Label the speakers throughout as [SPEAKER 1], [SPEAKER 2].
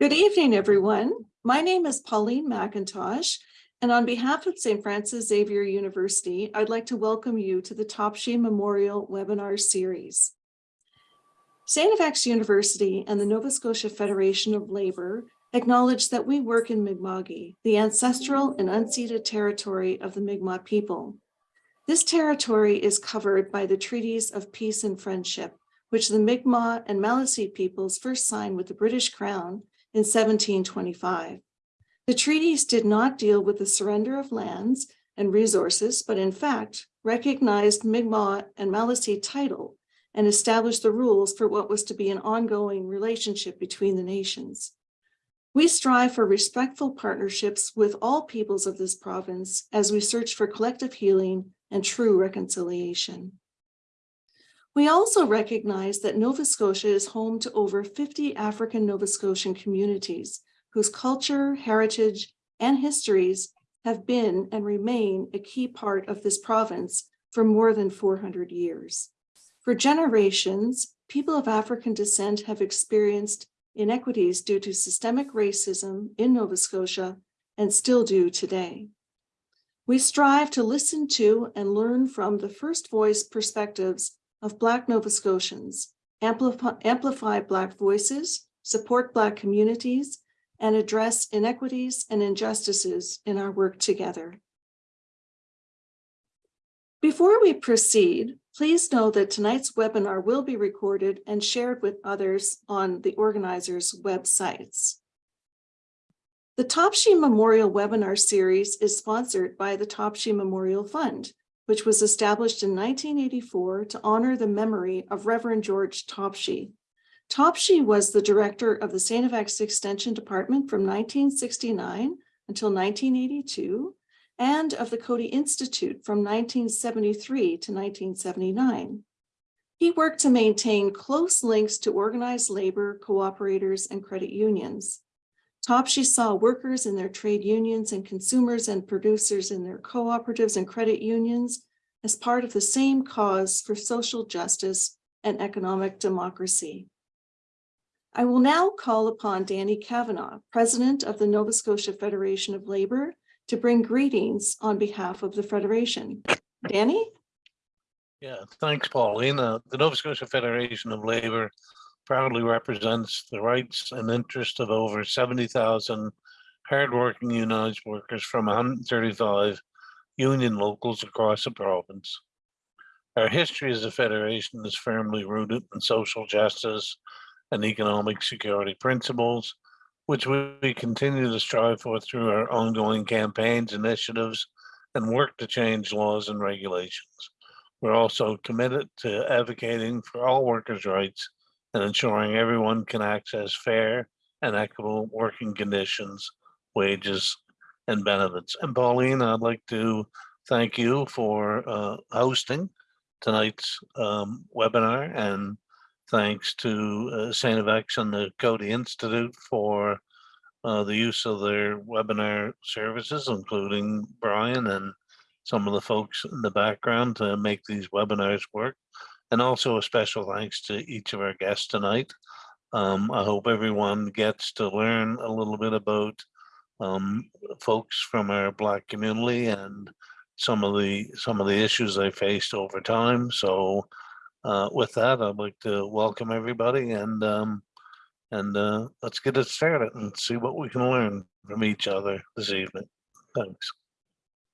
[SPEAKER 1] Good evening, everyone. My name is Pauline McIntosh, and on behalf of St. Francis Xavier University, I'd like to welcome you to the Topshee Memorial Webinar Series. St. FX University and the Nova Scotia Federation of Labour acknowledge that we work in Mi'kma'ki, the ancestral and unceded territory of the Mi'kmaq people. This territory is covered by the treaties of peace and friendship, which the Mi'kmaq and Maliseet peoples first signed with the British Crown in 1725. The treaties did not deal with the surrender of lands and resources, but in fact recognized Mi'kmaq and Maliseet title and established the rules for what was to be an ongoing relationship between the nations. We strive for respectful partnerships with all peoples of this province as we search for collective healing and true reconciliation. We also recognize that Nova Scotia is home to over 50 African Nova Scotian communities whose culture, heritage, and histories have been and remain a key part of this province for more than 400 years. For generations, people of African descent have experienced inequities due to systemic racism in Nova Scotia and still do today. We strive to listen to and learn from the first voice perspectives of Black Nova Scotians, amplify, amplify Black voices, support Black communities, and address inequities and injustices in our work together. Before we proceed, please know that tonight's webinar will be recorded and shared with others on the organizers' websites. The Topshee Memorial Webinar Series is sponsored by the Topshee Memorial Fund, which was established in 1984 to honor the memory of Reverend George Topshee. Topshee was the director of the St. FX Extension Department from 1969 until 1982 and of the Coady Institute from 1973 to 1979. He worked to maintain close links to organized labor, cooperators, and credit unions. Topshee saw workers in their trade unions and consumers and producers in their cooperatives and credit unions as part of the same cause for social justice and economic democracy. I will now call upon Danny Kavanagh, President of the Nova Scotia Federation of Labor, to bring greetings on behalf of the Federation. Danny?
[SPEAKER 2] Yeah, thanks, Paulina. Uh, the Nova Scotia Federation of Labor proudly represents the rights and interests of over 70,000 hardworking unionized workers from 135 union locals across the province. Our history as a federation is firmly rooted in social justice and economic security principles, which we continue to strive for through our ongoing campaigns, initiatives, and work to change laws and regulations. We're also committed to advocating for all workers' rights and ensuring everyone can access fair and equitable working conditions, wages, and benefits. And Pauline, I'd like to thank you for uh, hosting tonight's um, webinar and thanks to uh. FX and the Coady Institute for uh, the use of their webinar services, including Brian and some of the folks in the background to make these webinars work. And also a special thanks to each of our guests tonight. Um, I hope everyone gets to learn a little bit about um, folks from our Black community and some of the some of the issues they faced over time. So uh, with that, I'd like to welcome everybody and um, and uh, let's get it started and see what we can learn from each other this evening. Thanks.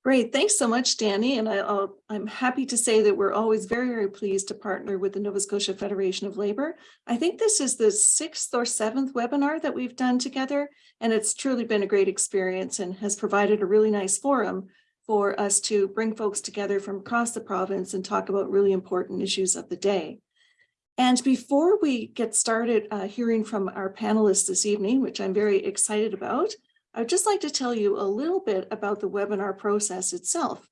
[SPEAKER 1] Great, thanks so much, Danny. And I, am happy to say that we're always very, very pleased to partner with the Nova Scotia Federation of Labor. I think this is the sixth or seventh webinar that we've done together, and it's truly been a great experience and has provided a really nice forum for us to bring folks together from across the province and talk about really important issues of the day. And before we get started uh, hearing from our panelists this evening, which I'm very excited about, I'd just like to tell you a little bit about the webinar process itself.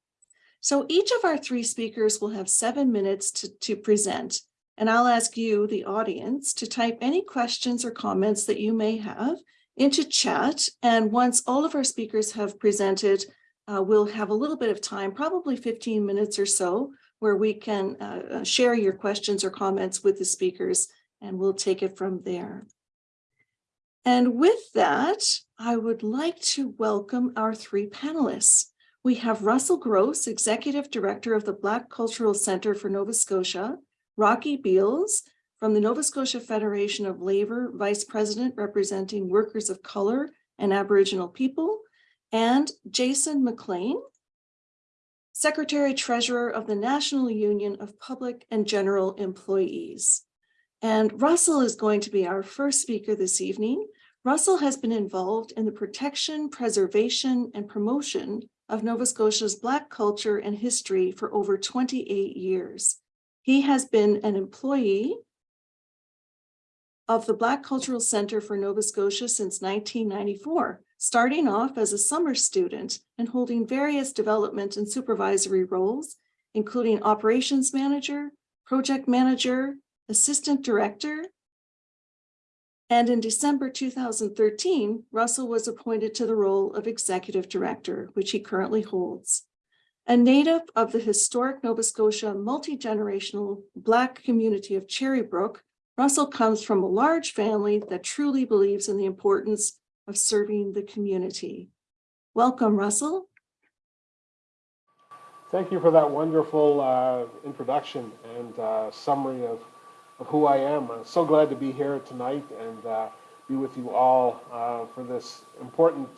[SPEAKER 1] So each of our three speakers will have seven minutes to, to present, and I'll ask you, the audience, to type any questions or comments that you may have into chat. And once all of our speakers have presented, uh, we'll have a little bit of time, probably 15 minutes or so, where we can uh, uh share your questions or comments with the speakers, and we'll take it from there. And with that, I would like to welcome our three panelists. We have Russell Grosse, Executive Director of the Black Cultural Center for Nova Scotia, Rocky Beals from the Nova Scotia Federation of Labor, Vice President representing workers of color and Aboriginal people, and Jason MacLean, Secretary Treasurer of the National Union of Public and General Employees. And Russell is going to be our first speaker this evening. Russell has been involved in the protection, preservation, and promotion of Nova Scotia's Black culture and history for over 28 years. He has been an employee of the Black Cultural Center for Nova Scotia since 1994, starting off as a summer student and holding various development and supervisory roles, including operations manager, project manager, assistant director. And in December 2013, Russell was appointed to the role of executive director, which he currently holds. A native of the historic Nova Scotia multi-generational Black community of Cherrybrook, Russell comes from a large family that truly believes in the importance of serving the community. Welcome, Russell.
[SPEAKER 3] Thank you for that wonderful uh, introduction and uh, summary of, of who I am. I'm so glad to be here tonight and uh, be with you all uh, for this important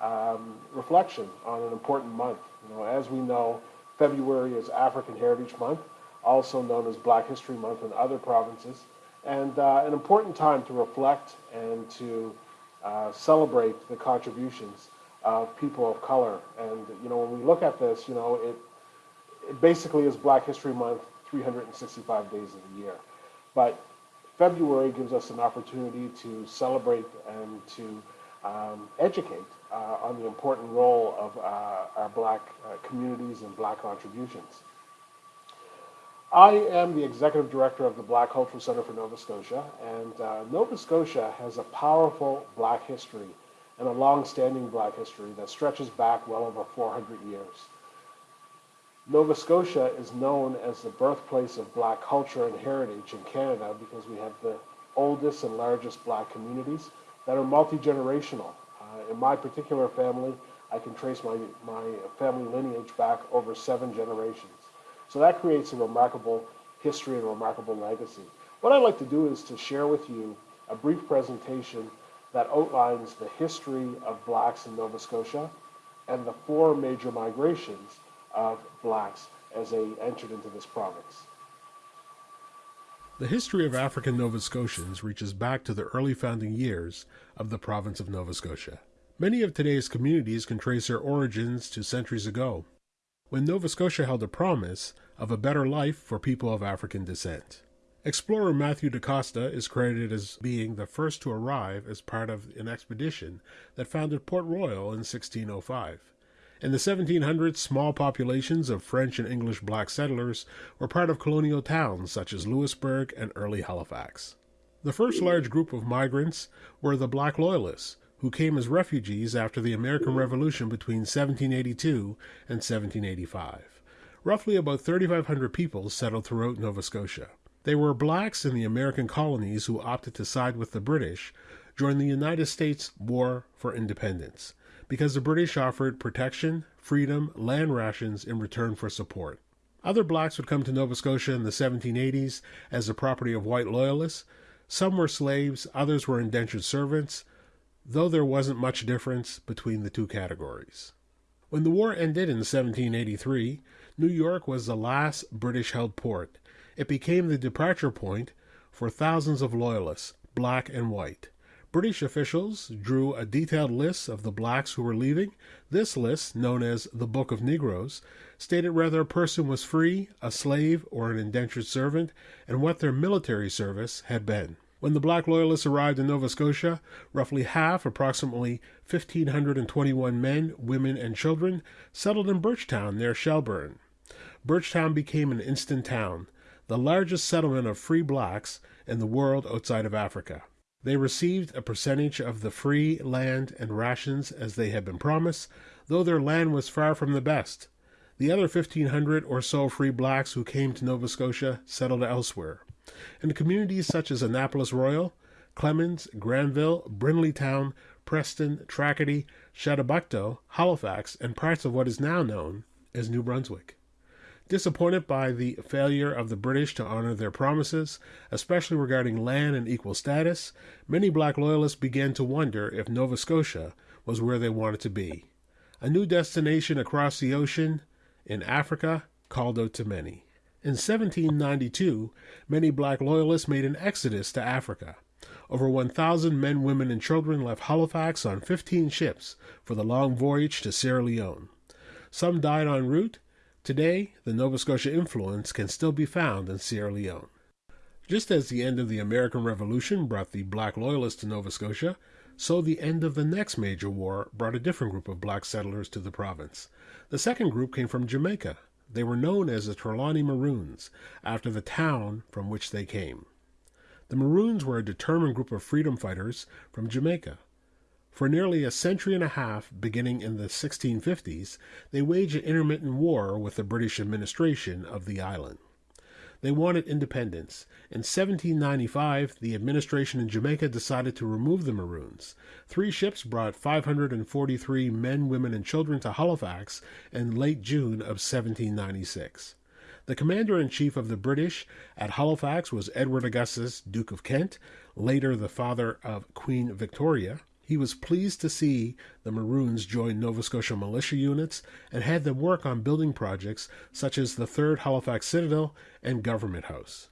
[SPEAKER 3] um, reflection on an important month. You know, as we know, February is African Heritage Month, also known as Black History Month in other provinces, and uh, an important time to reflect and to uh, celebrate the contributions of people of color. And, you know, when we look at this, you know, it, it basically is Black History Month 365 days of the year. But February gives us an opportunity to celebrate and to um, educate uh, on the important role of uh, our black uh, communities and black contributions. I am the executive director of the Black Cultural Center for Nova Scotia, and uh, Nova Scotia has a powerful black history and a long-standing black history that stretches back well over 400 years. Nova Scotia is known as the birthplace of black culture and heritage in Canada because we have the oldest and largest black communities that are multi-generational. Uh, in my particular family, I can trace my, my family lineage back over seven generations. So that creates a remarkable history and a remarkable legacy. What I'd like to do is to share with you a brief presentation that outlines the history of blacks in Nova Scotia and the four major migrations of blacks as they entered into this province.
[SPEAKER 4] The history of African Nova Scotians reaches back to the early founding years of the province of Nova Scotia. Many of today's communities can trace their origins to centuries ago, when Nova Scotia held a promise of a better life for people of African descent. Explorer Matthew DaCosta is credited as being the first to arrive as part of an expedition that founded Port Royal in 1605. In the 1700s, small populations of French and English black settlers were part of colonial towns such as Louisbourg and early Halifax. The first large group of migrants were the Black Loyalists, who came as refugees after the American Revolution between 1782 and 1785. Roughly about 3,500 people settled throughout Nova Scotia. They were blacks in the American colonies who opted to side with the British during the United States War for Independence because the British offered protection, freedom, land rations in return for support. Other blacks would come to Nova Scotia in the 1780s as the property of white loyalists. Some were slaves, others were indentured servants, though there wasn't much difference between the two categories. When the war ended in 1783, New York was the last British held port. It became the departure point for thousands of loyalists, black and white. British officials drew a detailed list of the blacks who were leaving. This list, known as the Book of Negroes, stated whether a person was free, a slave, or an indentured servant, and what their military service had been. When the black loyalists arrived in Nova Scotia, roughly half, approximately 1,521 men, women, and children, settled in Birchtown near Shelburne. Birchtown became an instant town, the largest settlement of free blacks in the world outside of Africa. They received a percentage of the free land and rations as they had been promised, though their land was far from the best. The other 1,500 or so free blacks who came to Nova Scotia settled elsewhere. In communities such as Annapolis Royal, Clements, Granville, Brindleytown, Preston, Tracadie, Chedabucto, Halifax, and parts of what is now known as New Brunswick. Disappointed by the failure of the British to honor their promises, especially regarding land and equal status, many black loyalists began to wonder if Nova Scotia was where they wanted to be. A new destination across the ocean in Africa called out to many. In 1792, many black loyalists made an exodus to Africa. Over 1,000 men, women, and children left Halifax on 15 ships for the long voyage to Sierra Leone. Some died en route. Today, the Nova Scotia influence can still be found in Sierra Leone. Just as the end of the American Revolution brought the black loyalists to Nova Scotia, so the end of the next major war brought a different group of black settlers to the province. The second group came from Jamaica. They were known as the Trelawny Maroons, after the town from which they came. The Maroons were a determined group of freedom fighters from Jamaica. For nearly a century and a half, beginning in the 1650s, they waged an intermittent war with the British administration of the island. They wanted independence. In 1795, the administration in Jamaica decided to remove the Maroons. Three ships brought 543 men, women, and children to Halifax in late June of 1796. The commander in chief of the British at Halifax was Edward Augustus, Duke of Kent, later the father of Queen Victoria. He was pleased to see the Maroons join Nova Scotia militia units and had them work on building projects such as the Third Halifax Citadel and Government House.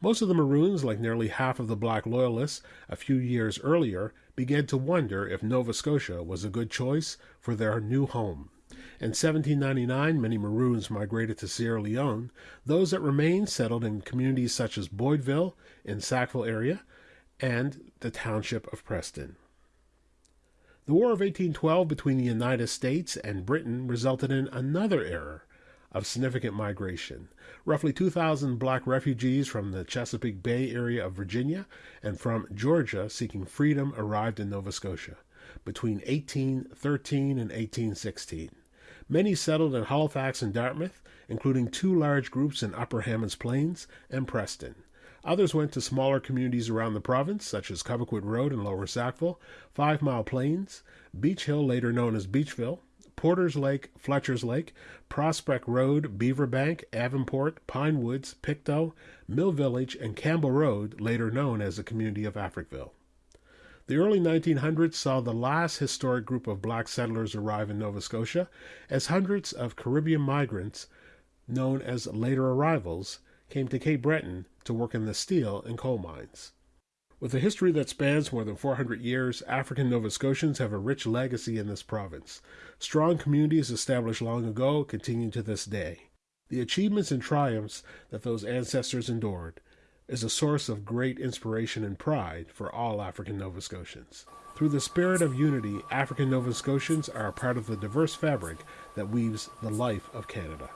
[SPEAKER 4] Most of the Maroons, like nearly half of the Black Loyalists a few years earlier, began to wonder if Nova Scotia was a good choice for their new home. In 1799, many Maroons migrated to Sierra Leone. Those that remained settled in communities such as Boydville in Sackville area and the township of Preston. The War of 1812 between the United States and Britain resulted in another era of significant migration. Roughly 2,000 black refugees from the Chesapeake Bay area of Virginia and from Georgia seeking freedom arrived in Nova Scotia between 1813 and 1816. Many settled in Halifax and Dartmouth, including two large groups in Upper Hammonds Plains and Preston. Others went to smaller communities around the province, such as Cobequid Road in Lower Sackville, Five Mile Plains, Beach Hill, later known as Beachville, Porter's Lake, Fletcher's Lake, Prospect Road, Beaver Bank, Avonport, Pine Woods, Pictou, Mill Village, and Campbell Road, later known as the community of Africville. The early 1900s saw the last historic group of black settlers arrive in Nova Scotia, as hundreds of Caribbean migrants, known as later arrivals, came to Cape Breton to work in the steel and coal mines. With a history that spans more than 400 years, African Nova Scotians have a rich legacy in this province. Strong communities established long ago continue to this day. The achievements and triumphs that those ancestors endured is a source of great inspiration and pride for all African Nova Scotians. Through the spirit of unity, African Nova Scotians are a part of the diverse fabric that weaves the life of Canada.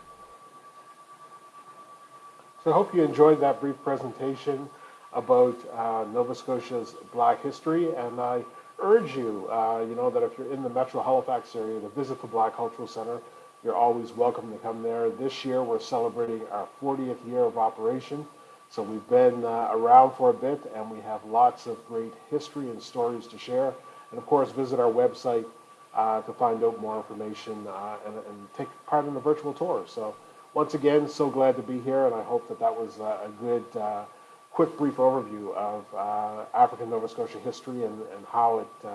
[SPEAKER 3] So I hope you enjoyed that brief presentation about uh, Nova Scotia's Black history, and I urge you, uh, you know, that if you're in the Metro Halifax area, to visit the Black Cultural Center. You're always welcome to come there. This year, we're celebrating our 40th year of operation, so we've been uh, around for a bit, and we have lots of great history and stories to share. And of course, visit our website uh, to find out more information uh, and, and take part in the virtual tour. So once again, so glad to be here, and I hope that that was uh, a good, uh, quick, brief overview of uh, African Nova Scotia history and, and how it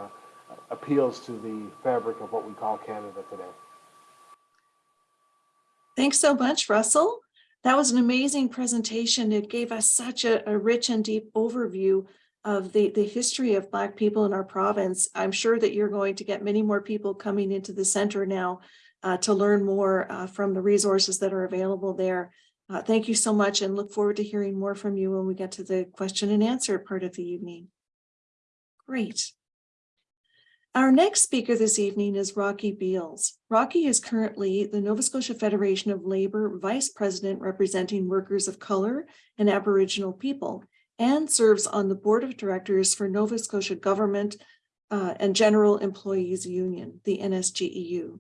[SPEAKER 3] appeals to the fabric of what we call Canada today.
[SPEAKER 1] Thanks so much, Russell. That was an amazing presentation. It gave us such a, a rich and deep overview of the, the history of Black people in our province. I'm sure that you're going to get many more people coming into the center now uh, to learn more uh, from the resources that are available there. Uh, thank you so much and look forward to hearing more from you when we get to the question and answer part of the evening. Great. Our next speaker this evening is Rocky Beals. Rocky is currently the Nova Scotia Federation of Labor Vice President representing workers of color and Aboriginal people and serves on the board of directors for Nova Scotia Government uh, and General Employees Union, the NSGEU.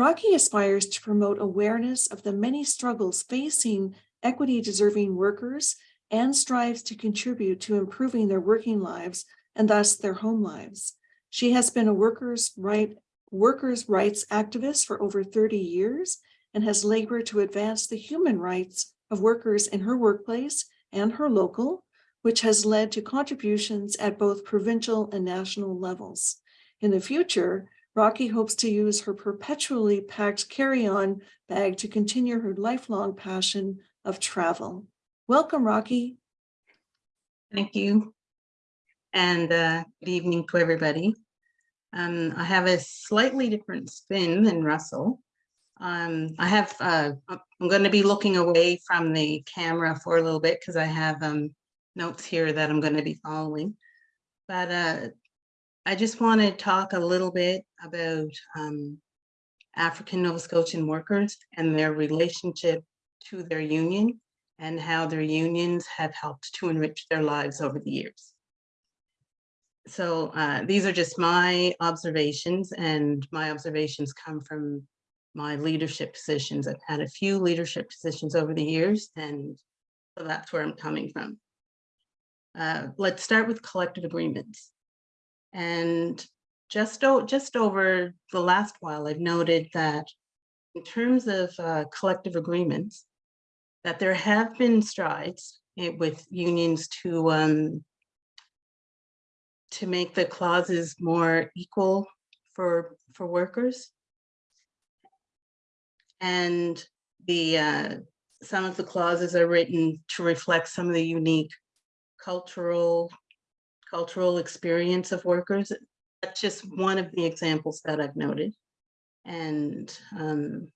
[SPEAKER 1] Rocky aspires to promote awareness of the many struggles facing equity deserving workers and strives to contribute to improving their working lives and thus their home lives. She has been a workers' right workers' rights activist for over 30 years and has labored to advance the human rights of workers in her workplace and her local, which has led to contributions at both provincial and national levels. In the future, Rocky hopes to use her perpetually packed carry-on bag to continue her lifelong passion of travel. Welcome, Rocky.
[SPEAKER 5] Thank you. And uh, good evening to everybody. Um, I have a slightly different spin than Russell. Um, I have, uh, I'm going to be looking away from the camera for a little bit because I have um, notes here that I'm going to be following. But uh, I just want to talk a little bit about um, African Nova Scotian workers and their relationship to their union and how their unions have helped to enrich their lives over the years. So uh, these are just my observations and my observations come from my leadership positions. I've had a few leadership positions over the years and so that's where I'm coming from. Uh, let's start with collective agreements. And just, just over the last while, I've noted that in terms of uh, collective agreements, that there have been strides eh, with unions to um, to make the clauses more equal for for workers. And the uh, some of the clauses are written to reflect some of the unique cultural cultural experience of workers. That's just one of the examples that I've noted. And um,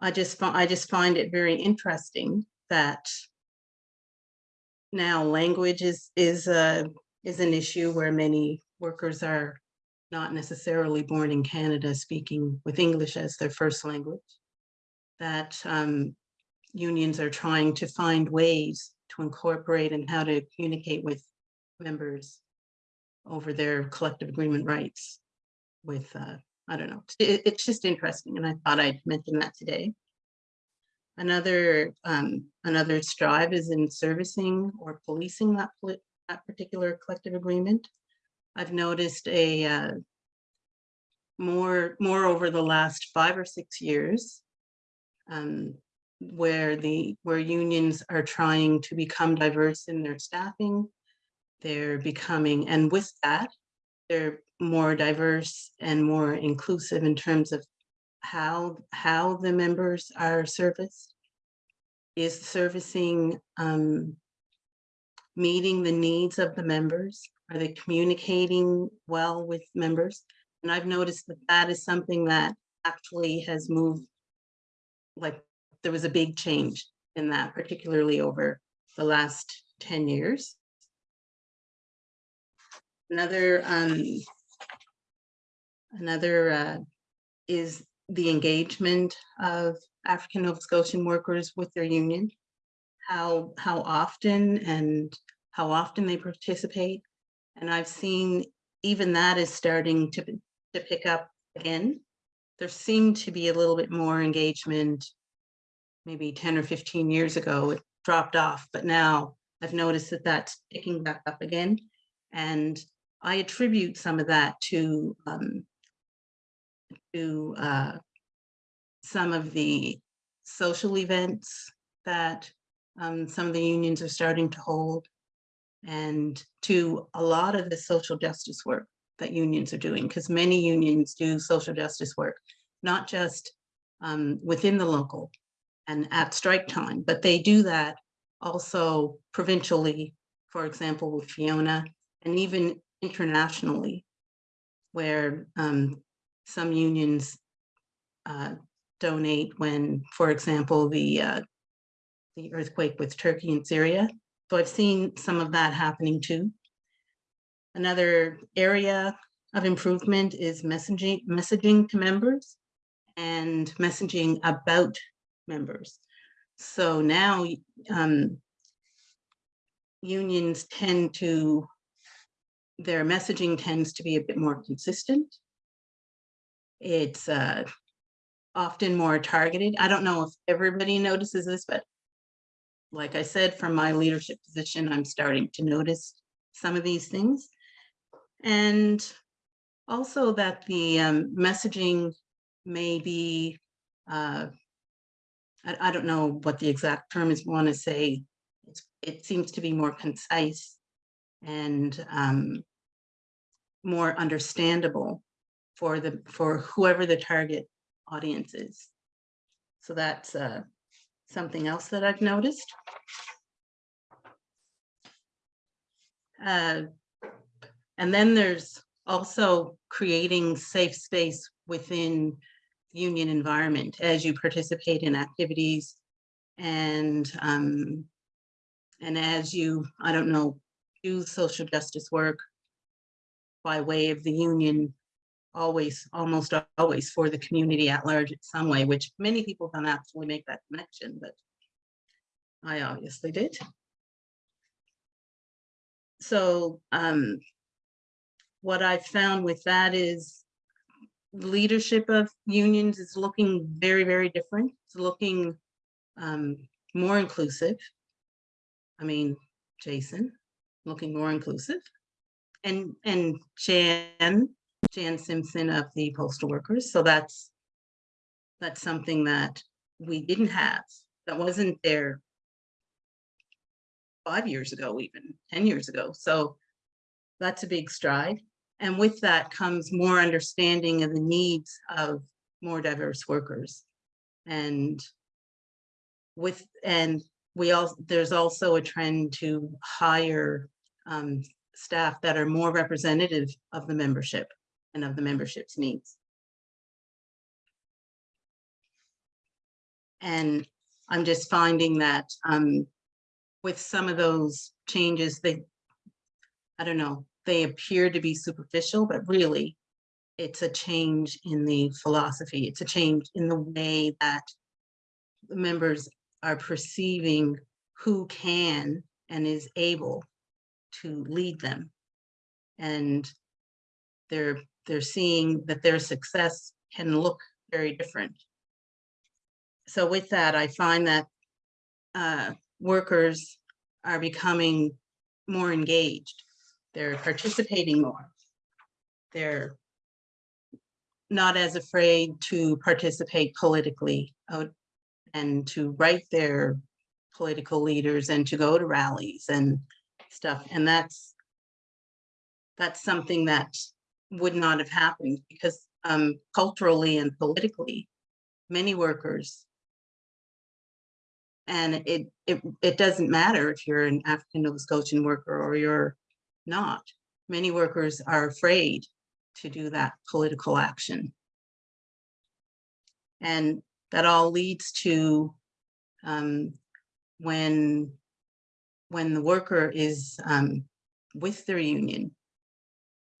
[SPEAKER 5] I just I just find it very interesting that now language is is a is an issue where many workers are not necessarily born in Canada speaking with English as their first language. That um, unions are trying to find ways to incorporate and how to communicate with members over their collective agreement rights with uh, I don't know. It, it's just interesting, and I thought I'd mention that today. Another um, another strive is in servicing or policing that that particular collective agreement. I've noticed a uh, more more over the last five or six years, um, where the where unions are trying to become diverse in their staffing. They're becoming, and with that, they're more diverse and more inclusive in terms of how how the members are serviced. Is servicing um, meeting the needs of the members? Are they communicating well with members? And i've noticed that that is something that actually has moved like there was a big change in that particularly over the last 10 years another um Another uh, is the engagement of African Nova Scotian workers with their union, how, how often and how often they participate. And I've seen even that is starting to, to pick up again. There seemed to be a little bit more engagement maybe 10 or 15 years ago, it dropped off, but now I've noticed that that's picking back up again. And I attribute some of that to um, to uh, some of the social events that um, some of the unions are starting to hold and to a lot of the social justice work that unions are doing because many unions do social justice work, not just um, within the local and at strike time, but they do that also provincially, for example, with Fiona, and even internationally, where um, some unions uh, donate when, for example, the uh, the earthquake with Turkey and Syria. So I've seen some of that happening too. Another area of improvement is messaging messaging to members and messaging about members. So now um, unions tend to, their messaging tends to be a bit more consistent it's uh, often more targeted. I don't know if everybody notices this, but like I said, from my leadership position, I'm starting to notice some of these things. And also that the um, messaging may be, uh, I, I don't know what the exact term is, want to say, it seems to be more concise and um, more understandable for the, for whoever the target audience is. So that's uh, something else that I've noticed. Uh, And then there's also creating safe space within union environment as you participate in activities and um, and as you, I don't know, do social justice work by way of the union, always, almost always for the community at large in some way, which many people don't actually make that connection, but I obviously did. So um, what I've found with that is leadership of unions is looking very, very different. It's looking um, more inclusive. I mean, Jason, looking more inclusive. And, and Jan, Jan Simpson of the postal workers. So that's, that's something that we didn't have, that wasn't there five years ago, even 10 years ago. So that's a big stride. And with that comes more understanding of the needs of more diverse workers. And with, and we all, there's also a trend to hire um, staff that are more representative of the membership and of the membership's needs. And I'm just finding that um, with some of those changes, they, I don't know, they appear to be superficial, but really it's a change in the philosophy. It's a change in the way that the members are perceiving who can and is able to lead them. And they're, they're seeing that their success can look very different. So with that, I find that uh, workers are becoming more engaged. They're participating more. They're not as afraid to participate politically and to write their political leaders and to go to rallies and stuff. And that's that's something that would not have happened because um, culturally and politically, many workers and it, it, it doesn't matter if you're an African Nova Scotian worker or you're not. Many workers are afraid to do that political action. And that all leads to um, when, when the worker is um, with their union,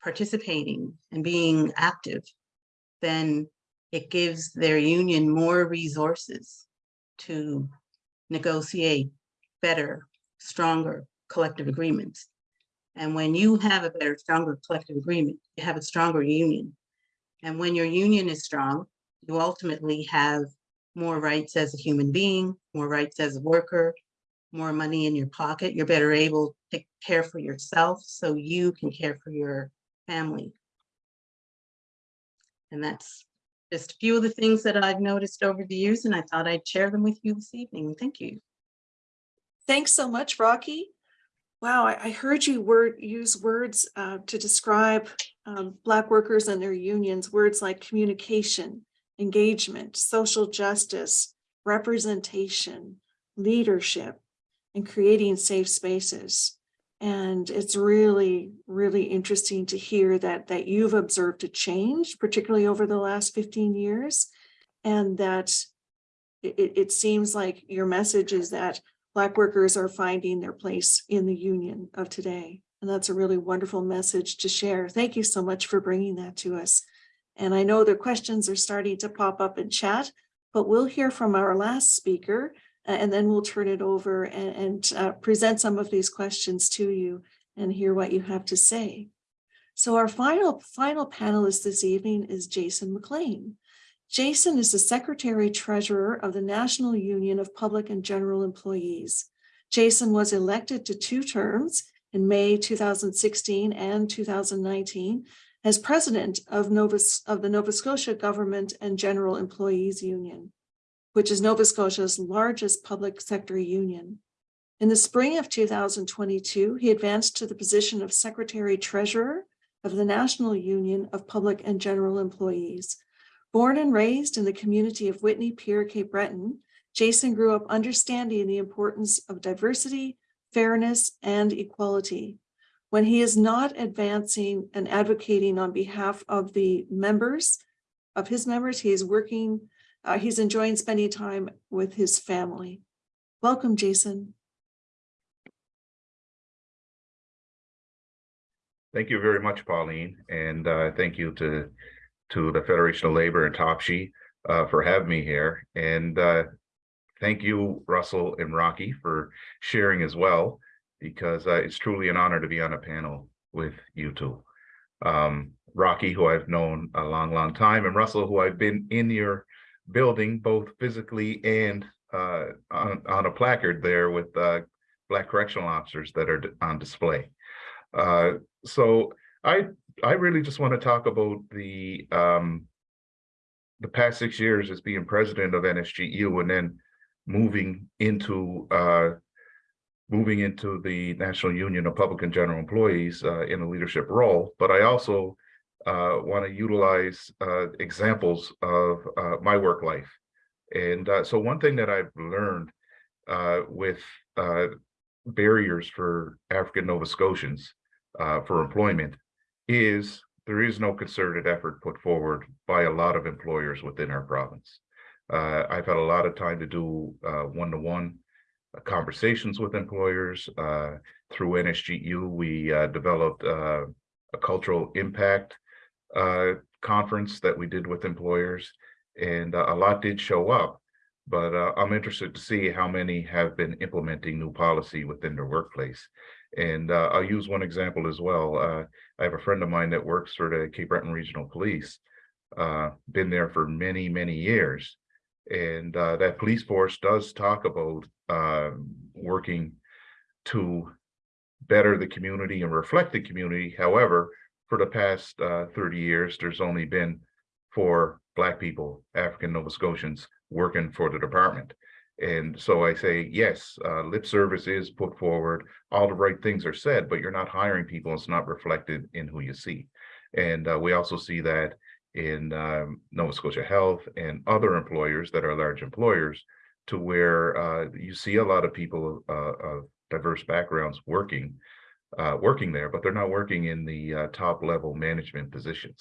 [SPEAKER 5] participating and being active, then it gives their union more resources to negotiate better, stronger collective agreements. And when you have a better, stronger collective agreement, you have a stronger union. And when your union is strong, you ultimately have more rights as a human being, more rights as a worker, more money in your pocket. You're better able to care for yourself so you can care for your family. And that's just a few of the things that I've noticed over the years, and I thought I'd share them with you this evening. Thank you.
[SPEAKER 1] Thanks so much, Rocky. Wow, I, I heard you word use words uh, to describe um, Black workers and their unions, words like communication, engagement, social justice, representation, leadership, and creating safe spaces. And it's really, really interesting to hear that, that you've observed a change, particularly over the last 15 years, and that it, it seems like your message is that Black workers are finding their place in the union of today. And that's a really wonderful message to share. Thank you so much for bringing that to us. And I know the questions are starting to pop up in chat, but we'll hear from our last speaker, and then we'll turn it over and, and uh, present some of these questions to you and hear what you have to say. So our final, final panelist this evening is Jason MacLean. Jason is the Secretary Treasurer of the National Union of Public and General Employees. Jason was elected to two terms in May two thousand sixteen and two thousand nineteen as president of Nova, of the Nova Scotia Government and General Employees Union, which is Nova Scotia's largest public sector union. In the spring of two thousand twenty-two, he advanced to the position of Secretary Treasurer of the National Union of Public and General Employees. Born and raised in the community of Whitney Pier, Cape Breton, Jason grew up understanding the importance of diversity, fairness, and equality. When he is not advancing and advocating on behalf of the members, of his members, he is working, uh, he's enjoying spending time with his family. Welcome, Jason.
[SPEAKER 6] Thank you very much, Pauline, and uh, thank you to to the Federation of Labor and Topshee uh, for having me here. And uh, thank you, Russell and Rocky, for sharing as well, because uh, it's truly an honor to be on a panel with you two. Um, Rocky, who I've known a long, long time, and Russell, who I've been in your building, both physically and uh, on, on a placard there with uh, Black correctional officers that are on display. Uh, so I I really just want to talk about the um, the past six years as being president of NSGU and then moving into uh, moving into the National Union of Public and General Employees uh, in a leadership role. But I also uh, want to utilize uh, examples of uh, my work life. And uh, so one thing that I've learned with barriers for African Nova Scotians for employment is there is no concerted effort put forward by a lot of employers within our province. Uh, I've had a lot of time to do uh, one-to-one uh, conversations with employers. Uh, through NSGU, we uh, developed uh, a cultural impact conference that we did with employers, and a lot did show up. But I'm interested to see how many have been implementing new policy within their workplace. And uh, I'll use one example as well. Uh, I have a friend of mine that works for the Cape Breton Regional Police, uh, been there for many, many years. And uh, that police force does talk about um, working to better the community and reflect the community. However, for the past uh, 30 years, there's only been four Black people, African Nova Scotians, working for the department. And so I say, yes, uh, lip service is put forward, all the right things are said, but you're not hiring people, it's not reflected in who you see. And uh, we also see that in um, Nova Scotia Health and other employers that are large employers to where uh, you see a lot of people uh, of diverse backgrounds working, uh, working there, but they're not working in the uh, top level management positions.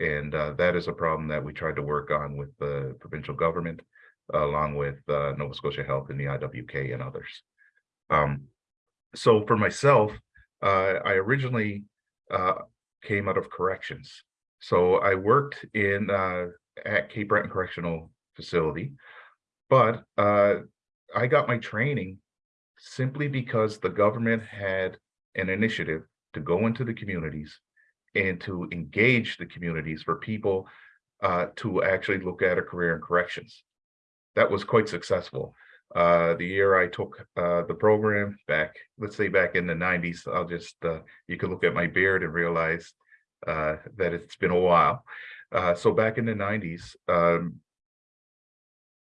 [SPEAKER 6] And that is a problem that we tried to work on with the provincial government along with uh, Nova Scotia Health and the IWK and others. Um, so for myself, uh, I originally uh, came out of corrections. So I worked in uh, at Cape Breton Correctional Facility, but uh, I got my training simply because the government had an initiative to go into the communities and to engage the communities for people uh, to actually look at a career in corrections that was quite successful. Uh, the year I took uh, the program back, let's say back in the 90s, I'll just, uh, you can look at my beard and realize uh, that it's been a while. Uh, so back in the 90s, um,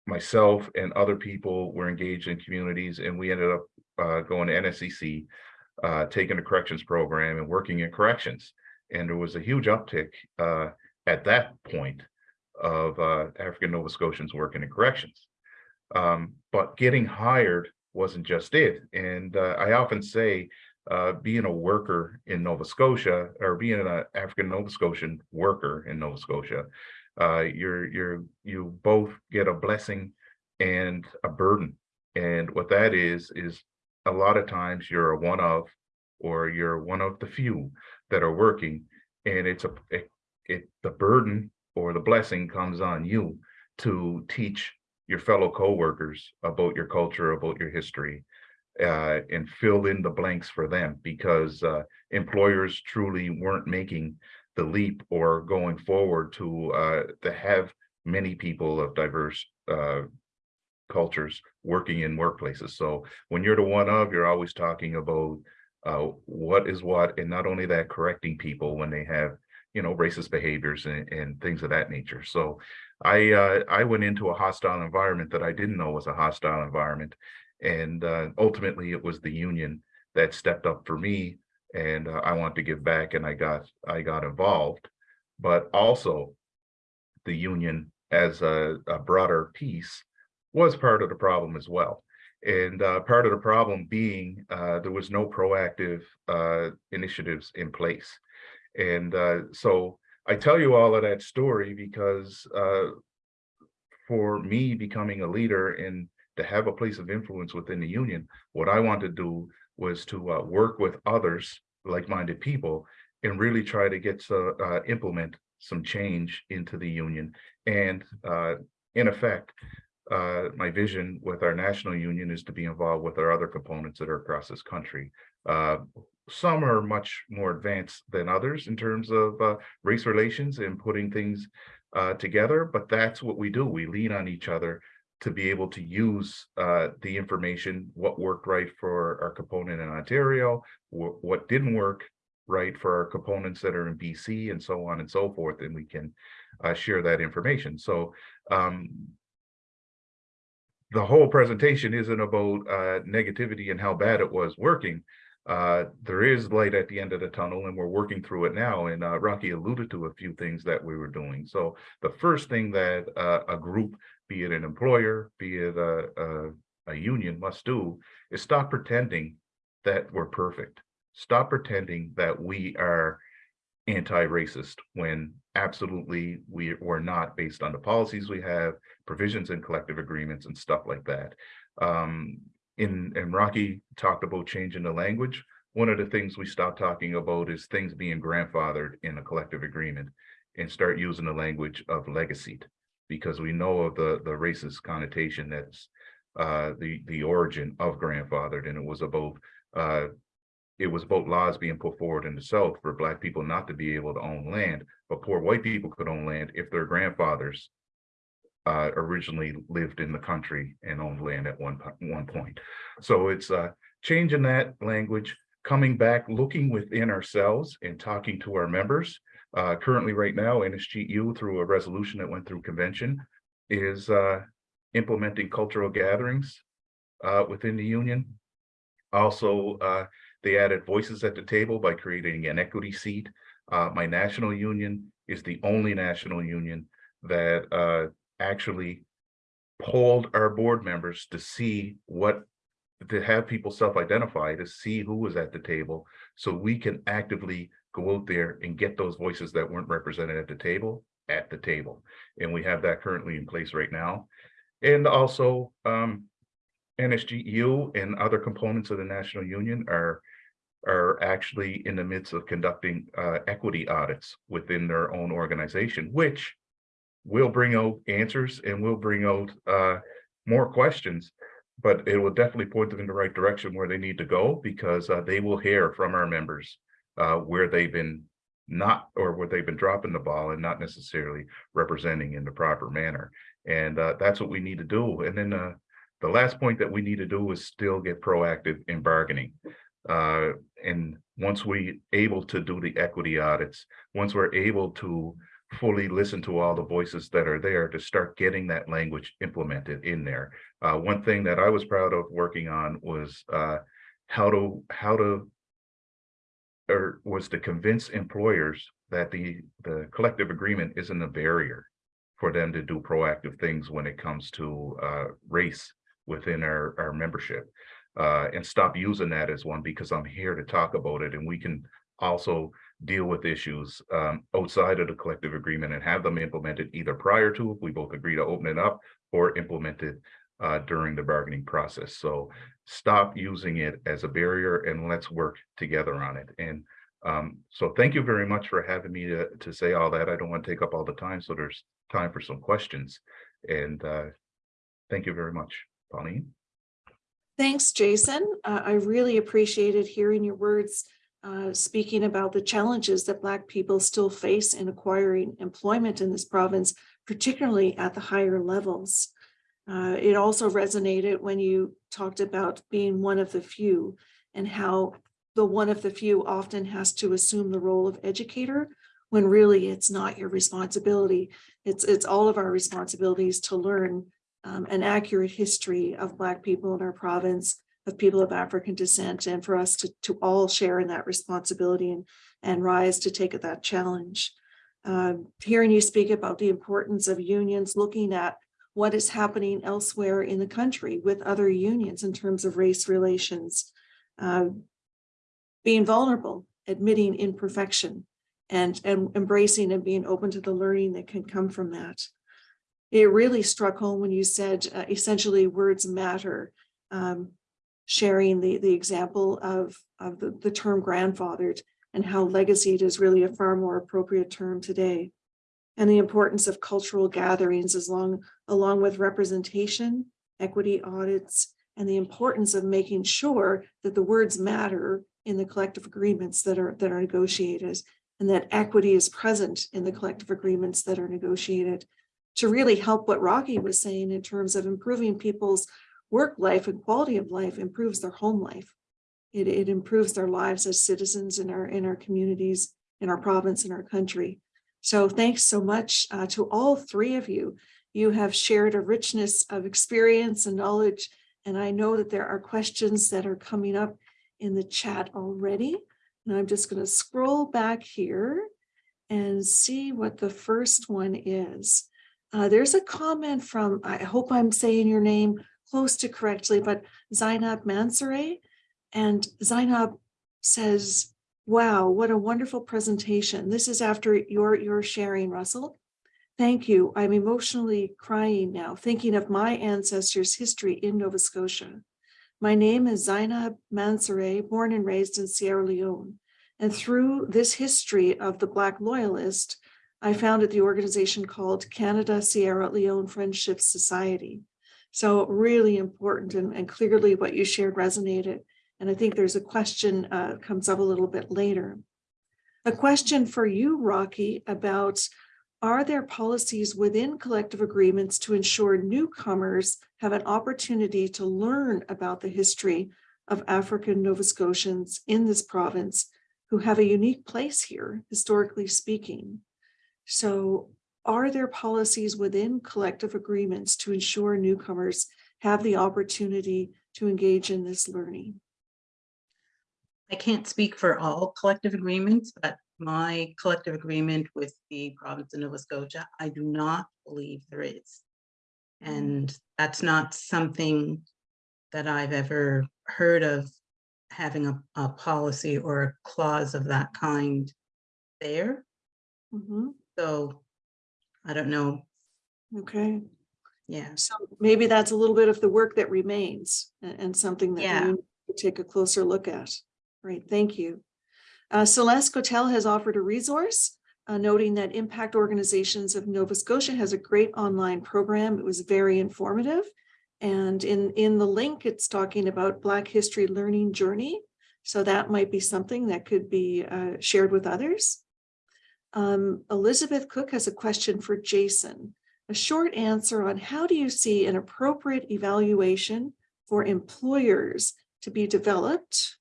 [SPEAKER 6] myself and other people were engaged in communities and we ended up uh, going to NSCC, taking a corrections program and working in corrections. And there was a huge uptick at that point of uh, African Nova Scotians working in corrections. Um, but getting hired wasn't just it. And uh, I often say, uh, being a worker in Nova Scotia or being an African Nova Scotian worker in Nova Scotia, uh, you're you're you both get a blessing and a burden. And what that is is a lot of times you're a one of, or you're one of the few that are working, and it's a it, it the burden or the blessing comes on you to teach your fellow co-workers about your culture, about your history, uh, and fill in the blanks for them because uh, employers truly weren't making the leap or going forward to uh, to have many people of diverse uh, cultures working in workplaces. So when you're the one of, you're always talking about uh, what is what, and not only that, correcting people when they have, you know, racist behaviors and, and things of that nature. So I uh, I went into a hostile environment that I didn't know was a hostile environment, and uh, ultimately it was the union that stepped up for me, and uh, I wanted to give back, and I got I got involved, but also the union as a, a broader piece was part of the problem as well. And uh, part of the problem being uh, there was no proactive uh, initiatives in place. And uh, so I tell you all of that story because uh, for me becoming a leader and to have a place of influence within the union, what I want to do was to uh, work with others, like-minded people, and really try to get to uh, implement some change into the union. And uh, in effect, uh, my vision with our national union is to be involved with our other components that are across this country. Uh, some are much more advanced than others in terms of uh, race relations and putting things uh, together, but that's what we do. We lean on each other to be able to use uh, the information, what worked right for our component in Ontario, wh what didn't work right for our components that are in BC and so on and so forth, and we can uh, share that information. So um, the whole presentation isn't about uh, negativity and how bad it was working. Uh, there is light at the end of the tunnel and we're working through it now. And uh, Rocky alluded to a few things that we were doing. So the first thing that uh, a group, be it an employer, be it a, a, a union must do is stop pretending that we're perfect. Stop pretending that we are anti-racist when absolutely we were not based on the policies we have, provisions in collective agreements and stuff like that. Um, in and Rocky talked about changing the language. One of the things we stopped talking about is things being grandfathered in a collective agreement and start using the language of legacy because we know of the the racist connotation that's uh, the the origin of grandfathered and it was about uh, it was about laws being put forward in the South for Black people not to be able to own land, but poor white people could own land if their grandfathers uh, originally lived in the country and owned land at one, one point. So it's uh, changing that language, coming back, looking within ourselves and talking to our members. Uh, currently right now, NSGEU through a resolution that went through convention is uh, implementing cultural gatherings uh, within the union. Also, uh, they added voices at the table by creating an equity seat. Uh, my national union is the only national union that uh, actually polled our board members to see what, to have people self-identify, to see who was at the table, so we can actively go out there and get those voices that weren't represented at the table, at the table. And we have that currently in place right now. And also, um, NSGEU and other components of the National Union are are actually in the midst of conducting uh, equity audits within their own organization, which will bring out answers and will bring out uh, more questions, but it will definitely point them in the right direction where they need to go because uh, they will hear from our members uh, where they've been not or where they've been dropping the ball and not necessarily representing in the proper manner. And uh, that's what we need to do. And then uh, the last point that we need to do is still get proactive in bargaining. Uh, and once we able to do the equity audits, once we're able to fully listen to all the voices that are there to start getting that language implemented in there. Uh, one thing that I was proud of working on was uh, how to how to or was to convince employers that the the collective agreement isn't a barrier for them to do proactive things when it comes to uh, race within our, our membership uh, and stop using that as one because I'm here to talk about it and we can also deal with issues um, outside of the collective agreement and have them implemented either prior to if we both agree to open it up or implemented uh, during the bargaining process. So stop using it as a barrier and let's work together on it. And um, so thank you very much for having me to, to say all that. I don't want to take up all the time, so there's time for some questions. And uh, thank you very much, Pauline.
[SPEAKER 1] Thanks, Jason. Uh, I really appreciated hearing your words uh, speaking about the challenges that Black people still face in acquiring employment in this province, particularly at the higher levels. Uh, it also resonated when you talked about being one of the few and how the one of the few often has to assume the role of educator when really it's not your responsibility. It's, it's all of our responsibilities to learn um, an accurate history of Black people in our province, of people of African descent, and for us to, to all share in that responsibility and, and rise to take that challenge. Um, hearing you speak about the importance of unions, looking at what is happening elsewhere in the country with other unions in terms of race relations, uh, being vulnerable, admitting imperfection, and, and embracing and being open to the learning that can come from that. It really struck home when you said uh, essentially words matter, um, sharing the, the example of, of the, the term grandfathered and how legacied is really a far more appropriate term today. And the importance of cultural gatherings as long, along with representation, equity audits, and the importance of making sure that the words matter in the collective agreements that are, that are negotiated and that equity is present in the collective agreements that are negotiated to really help what Rocky was saying in terms of improving people's work life and quality of life improves their home life. It, it improves their lives as citizens in our, in our communities, in our province, in our country. So thanks so much uh, to all three of you. You have shared a richness of experience and knowledge, and I know that there are questions that are coming up in the chat already. And I'm just going to scroll back here and see what the first one is. Uh, there's a comment from, I hope I'm saying your name close to correctly, but Zainab Mansoure. And Zainab says, wow, what a wonderful presentation. This is after your, your sharing, Russell. Thank you. I'm emotionally crying now, thinking of my ancestors' history in Nova Scotia. My name is Zainab Mansoure, born and raised in Sierra Leone. And through this history of the Black Loyalist, I founded the organization called Canada Sierra Leone Friendship Society. So really important and, and clearly what you shared resonated. And I think there's a question uh, comes up a little bit later. A question for you, Rocky, about are there policies within collective agreements to ensure newcomers have an opportunity to learn about the history of African Nova Scotians in this province who have a unique place here, historically speaking? So are there policies within collective agreements to ensure newcomers have the opportunity to engage in this learning?
[SPEAKER 5] I can't speak for all collective agreements, but my collective agreement with the province of Nova Scotia, I do not believe there is. And that's not something that I've ever heard of having a, a policy or a clause of that kind there.
[SPEAKER 1] Mhm,
[SPEAKER 5] So I don't know.
[SPEAKER 1] Okay,
[SPEAKER 5] Yeah,
[SPEAKER 1] so maybe that's a little bit of the work that remains and, and something that
[SPEAKER 5] Yeah.
[SPEAKER 1] we need to take a closer look at. Great, thank you. Uh, Celeste Cotel has offered a resource, uh, noting that Impact Organizations of Nova Scotia has a great online program. It was very informative. And in, in the link, it's talking about Black History Learning Journey. So that might be something that could be uh, shared with others. Um, Elizabeth Cook has a question for Jason. A short answer on how do you see an appropriate evaluation for employers to be developed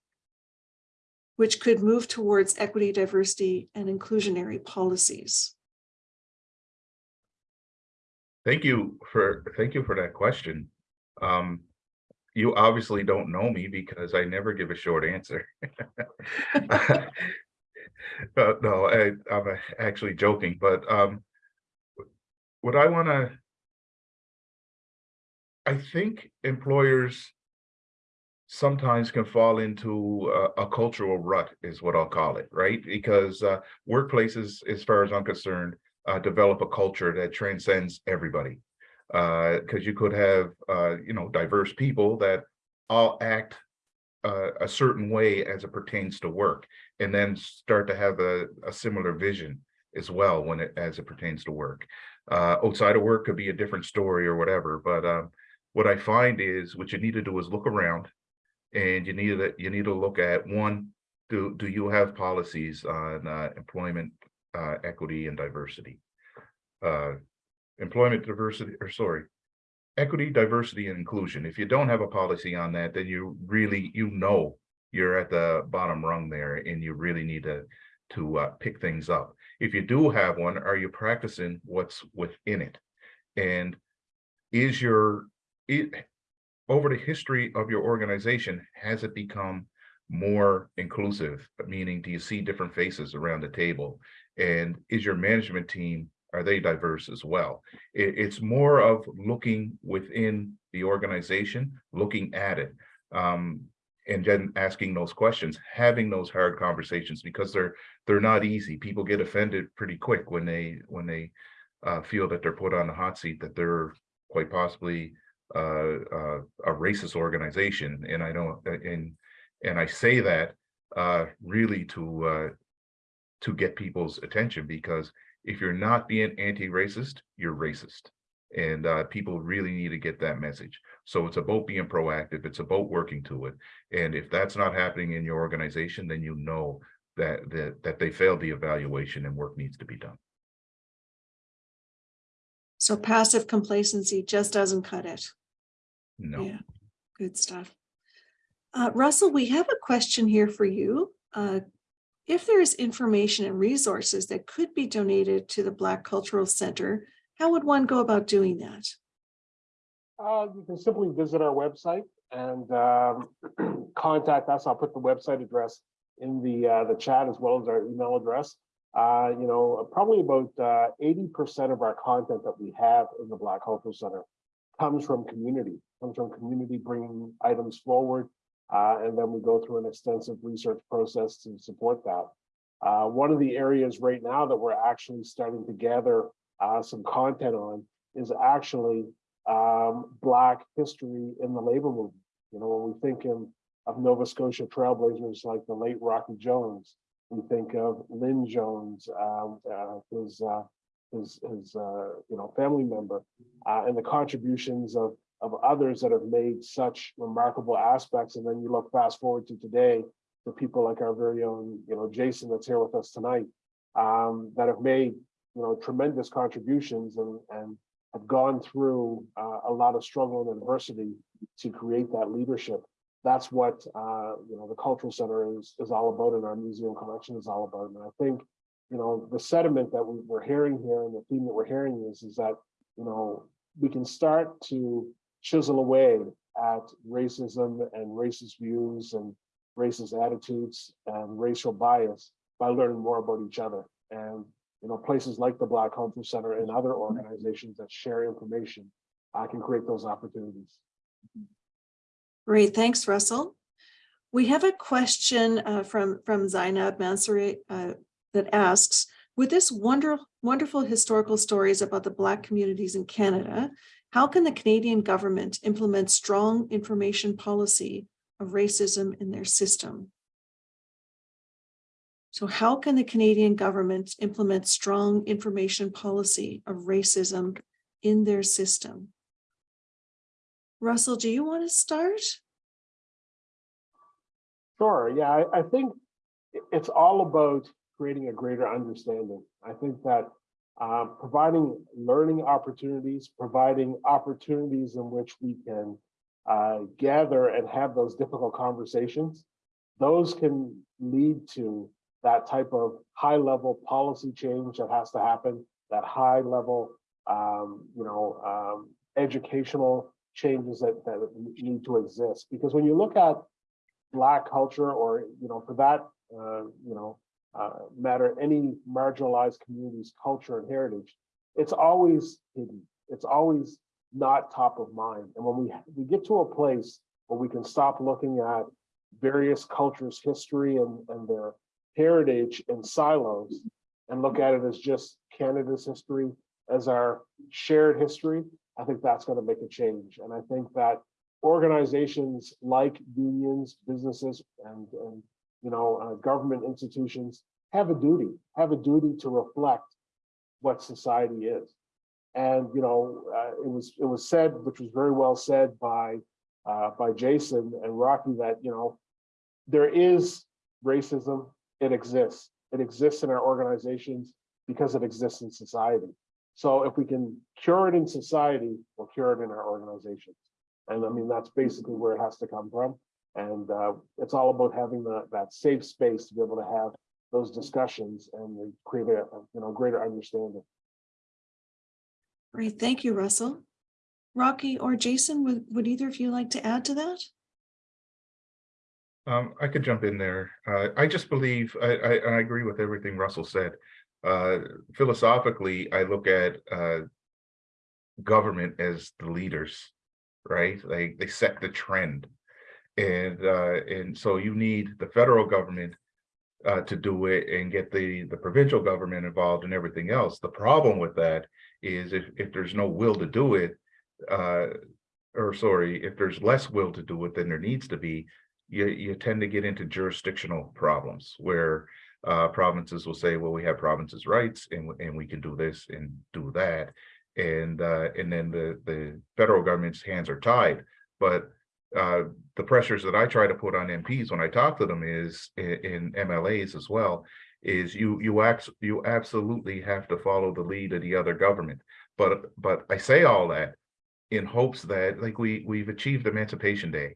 [SPEAKER 1] which could move towards equity, diversity, and inclusionary policies?
[SPEAKER 6] Thank you for, thank you for that question. Um, you obviously don't know me because I never give a short answer. Uh, no, I, I'm uh, actually joking, but, um, what I wanna, I think employers sometimes can fall into a, a cultural rut is what I'll call it, right? Because, uh, workplaces, as far as I'm concerned, uh, develop a culture that transcends everybody. Uh, because you could have, uh, you know, diverse people that all act a certain way as it pertains to work, and then start to have a, a similar vision as well when it, as it pertains to work. Uh, outside of work could be a different story or whatever, but, um, what I find is what you need to do is look around and you need to, you need to look at one, do, do you have policies on, uh, employment, uh, equity and diversity? Uh, employment diversity, or sorry, equity, diversity, and inclusion. If you don't have a policy on that, then you really, you know, you're at the bottom rung there and you really need to, to uh, pick things up. If you do have one, are you practicing what's within it? And is your, it, over the history of your organization, has it become more inclusive? Meaning, do you see different faces around the table? And is your management team, are they diverse as well? It, it's more of looking within the organization, looking at it. Um, and then asking those questions, having those hard conversations because they're they're not easy. People get offended pretty quick when they when they uh, feel that they're put on the hot seat, that they're quite possibly uh, uh, a racist organization. And I don't and and I say that uh, really to uh, to get people's attention because if you're not being anti-racist, you're racist. And uh, people really need to get that message. So it's about being proactive. It's about working to it. And if that's not happening in your organization, then you know that that that they failed the evaluation and work needs to be done.
[SPEAKER 1] So passive complacency just doesn't cut it.
[SPEAKER 6] No.
[SPEAKER 1] Yeah, good stuff. Uh, Russell, we have a question here for you. Uh, if there is information and resources that could be donated to the Black Cultural Center, how would one go about doing that?
[SPEAKER 3] Uh, you can simply visit our website and um, contact us. I'll put the website address in the uh, the chat as well as our email address. Uh, you know, probably about uh, eighty percent of our content that we have in the Black Cultural Center comes from community, comes from community bringing items forward, uh, and then we go through an extensive research process to support that. Uh, one of the areas right now that we're actually starting to gather uh, some content on is actually um, Black history in the labor movement. You know, when we think in, of Nova Scotia trailblazers like the late Rocky Jones, we think of Lynn Jones, um, uh, his, uh, his, his uh, you know, family member, and the contributions of, of others that have made such remarkable aspects. And then you look fast forward to today, to people like our very own, you know, Jason that's here with us tonight, um, that have made, you know, tremendous contributions and, and have gone through uh, a lot of struggle and adversity to create that leadership. That's what uh, you know the cultural center is is all about, and our museum collection is all about. And I think you know the sentiment that we, we're hearing here, and the theme that we're hearing is is that you know we can start to chisel away at racism and racist views and racist attitudes and racial bias by learning more about each other. And you know, places like the Black Cultural Center and other organizations that share information I can create those opportunities.
[SPEAKER 1] Great, thanks, Russell. We have a question uh, from, from Zainab Mansouri uh, that asks, with this wonder, wonderful historical stories about the Black communities in Canada, how can the Canadian government implement strong information policy of racism in their system? So how can the Canadian government implement strong information policy of racism in their system? Russell, do you want to start?
[SPEAKER 3] Sure, yeah, I, I think it's all about creating a greater understanding. I think that uh, providing learning opportunities, providing opportunities in which we can uh, gather and have those difficult conversations, those can lead to that type of high level policy change that has to happen, that high level, um, you know, um, educational changes that, that need to exist. Because when you look at Black culture or, you know, for that, uh, you know, uh, matter, any marginalized community's culture and heritage, it's always hidden. It's always not top of mind. And when we, we get to a place where we can stop looking at various cultures' history and, and their heritage in silos and look at it as just Canada's history as our shared history, I think that's going to make a change. And I think that organizations like unions, businesses, and, and you know, uh, government institutions have a duty, have a duty to reflect what society is. And you know, uh, it was it was said, which was very well said by uh, by Jason and Rocky, that you know there is racism, it exists. It exists in our organizations because it exists in society. So if we can cure it in society, we'll cure it in our organizations. And I mean, that's basically where it has to come from. And uh, it's all about having the, that safe space to be able to have those discussions and create a, you know, greater understanding.
[SPEAKER 1] Great, thank you, Russell. Rocky or Jason, would, would either of you like to add to that?
[SPEAKER 6] Um, I could jump in there. Uh, I just believe, I, I, I agree with everything Russell said. Uh, philosophically, I look at, uh, government as the leaders, right? Like they set the trend. And, uh, and so you need the federal government uh, to do it and get the, the provincial government involved and everything else. The problem with that is if, if there's no will to do it, uh, or sorry, if there's less will to do it than there needs to be, you, you tend to get into jurisdictional problems where uh, provinces will say, well, we have provinces' rights and, and we can do this and do that. And uh, and then the, the federal government's hands are tied. But uh, the pressures that I try to put on MPs when I talk to them is in, in MLAs as well, is you you act you absolutely have to follow the lead of the other government. But but I say all that in hopes that like we we've achieved Emancipation Day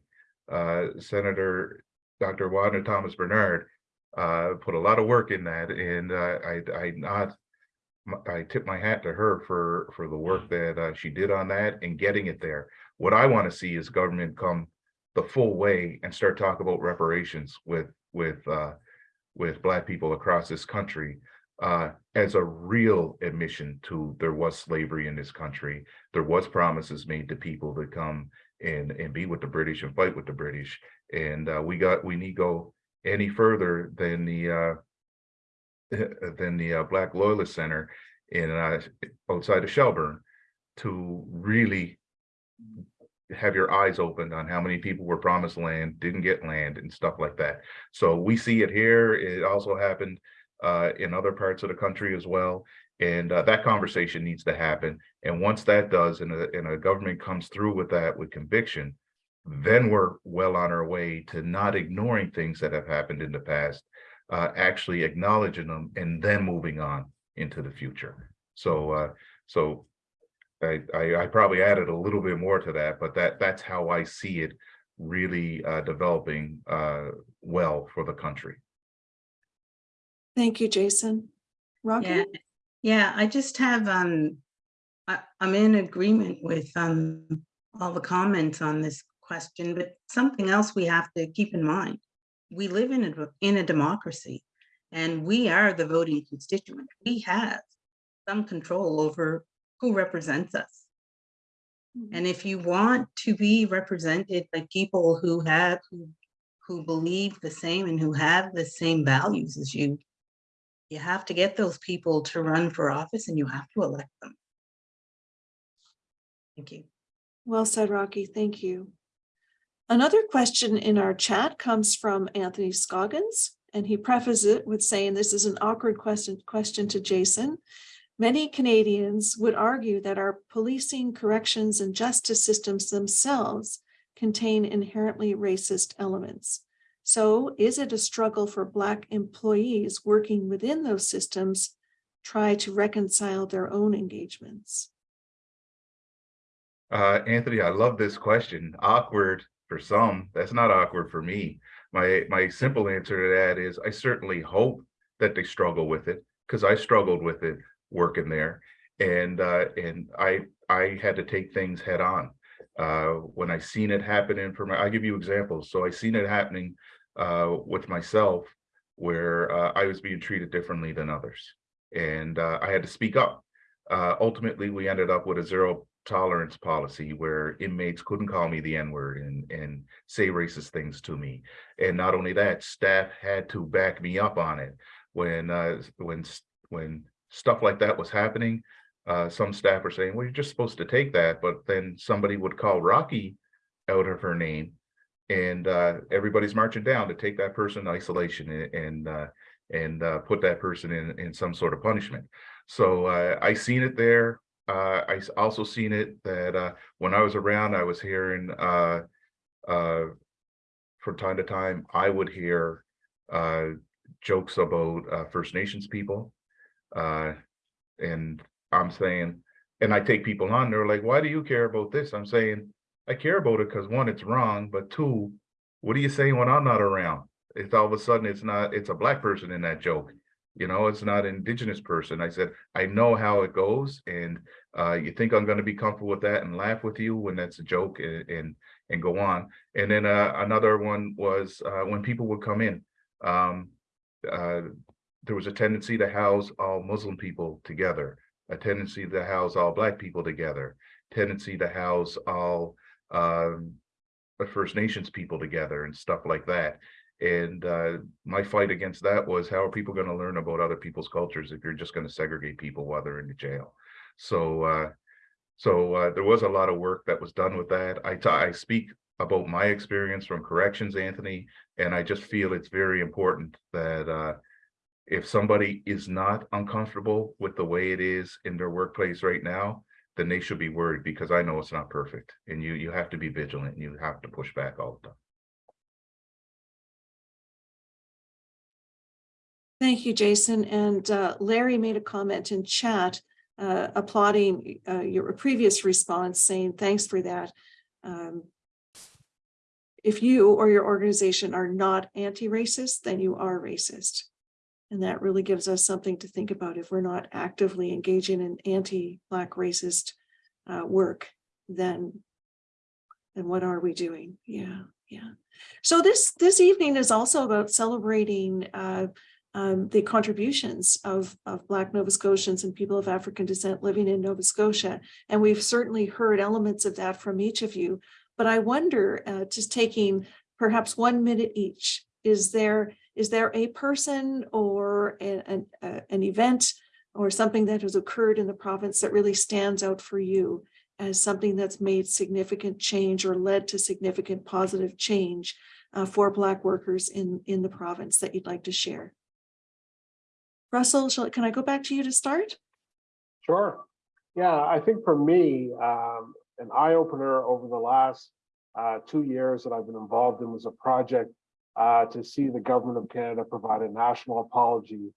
[SPEAKER 6] uh, Senator Dr. Wanda Thomas Bernard uh, put a lot of work in that, and uh, I I not I tip my hat to her for for the work that uh, she did on that and getting it there. What I want to see is government come the full way and start talking about reparations with with uh, with Black people across this country uh, as a real admission to there was slavery in this country. There was promises made to people to come and and be with the British and fight with the British. And uh, we got we need go any further than the uh, than the uh, Black Loyalist Center in uh, outside of Shelburne to really have your eyes opened on how many people were promised land, didn't get land and stuff like that. So we see it here. It also happened uh, in other parts of the country as well. And uh, that conversation needs to happen. And once that does, and a, and a government comes through with that with conviction, then we're well on our way to not ignoring things that have happened in the past, uh, actually acknowledging them and then moving on into the future. So, uh, so I, I, I probably added a little bit more to that, but that that's how I see it really uh, developing uh, well for the country.
[SPEAKER 1] Thank you, Jason. Rocky?
[SPEAKER 5] Yeah, yeah, I just have, um, I, I'm in agreement with, um, all the comments on this question, but something else we have to keep in mind. We live in a, in a democracy and we are the voting constituent. We have some control over who represents us. And mm-hmm. if you want to be represented by people who have, who, who believe the same and who have the same values as you, you have to get those people to run for office and you have to elect them. Thank you.
[SPEAKER 1] Well said, Rocky. Thank you. Another question in our chat comes from Anthony Scoggins, and he prefaces it with saying this is an awkward question, question to Jason. Many Canadians would argue that our policing, corrections, and justice systems themselves contain inherently racist elements. So is it a struggle for Black employees working within those systems try to reconcile their own engagements?
[SPEAKER 6] Uh, Anthony, I love this question. Awkward for some, that's not awkward for me. My my simple answer to that is I certainly hope that they struggle with it because I struggled with it working there. And uh, and I I had to take things head on. Uh, when I seen it happening for my, I'll give you examples. So I seen it happening uh, with myself where uh, I was being treated differently than others. And uh, I had to speak up. Uh, ultimately, we ended up with a zero tolerance policy where inmates couldn't call me the N-word and, and say racist things to me. And not only that, staff had to back me up on it. When uh, when when stuff like that was happening, uh, some staff were saying, well, you're just supposed to take that. But then somebody would call Rocky out of her name and uh, everybody's marching down to take that person in isolation and and, uh, and uh, put that person in in some sort of punishment. So uh, I seen it there. I also seen it that when I was around, I was hearing from time to time, I would hear jokes about uh, First Nations people. Uh, and I'm saying, and I take people on, they're like, why do you care about this? I'm saying, I care about it because one, it's wrong, but two, what are you saying when I'm not around? It's all of a sudden, it's not, it's a black person in that joke. You know, it's not an indigenous person. I said, I know how it goes and uh, you think I'm gonna be comfortable with that and laugh with you when that's a joke and, and, and go on. And then uh, another one was uh, when people would come in, um, uh, there was a tendency to house all Muslim people together, a tendency to house all black people together, tendency to house all um, First Nations people together and stuff like that. And uh, my fight against that was how are people going to learn about other people's cultures if you're just going to segregate people while they're in the jail? So, uh, so uh, there was a lot of work that was done with that. I I speak about my experience from corrections, Anthony, and I just feel it's very important that uh, if somebody is not uncomfortable with the way it is in their workplace right now, then they should be worried because I know it's not perfect and you you have to be vigilant and you have to push back all the time.
[SPEAKER 1] Thank you, Jason. And uh, Larry made a comment in chat uh, applauding uh, your previous response, saying thanks for that. Um, If you or your organization are not anti-racist, then you are racist. And that really gives us something to think about if we're not actively engaging in anti-Black racist uh, work, then then what are we doing? Yeah, yeah. So this this evening is also about celebrating uh, um, the contributions of, of Black Nova Scotians and people of African descent living in Nova Scotia. And we've certainly heard elements of that from each of you. But I wonder, uh, just taking perhaps one minute each, is there is there a person or an, an, an event or something that has occurred in the province that really stands out for you as something that's made significant change or led to significant positive change uh, for Black workers in, in the province that you'd like to share? Russell, shall, can I go back to you to start?
[SPEAKER 3] Sure. Yeah, I think for me, um, an eye opener over the last uh, two years that I've been involved in was a project uh, to see the government of Canada provide a national apology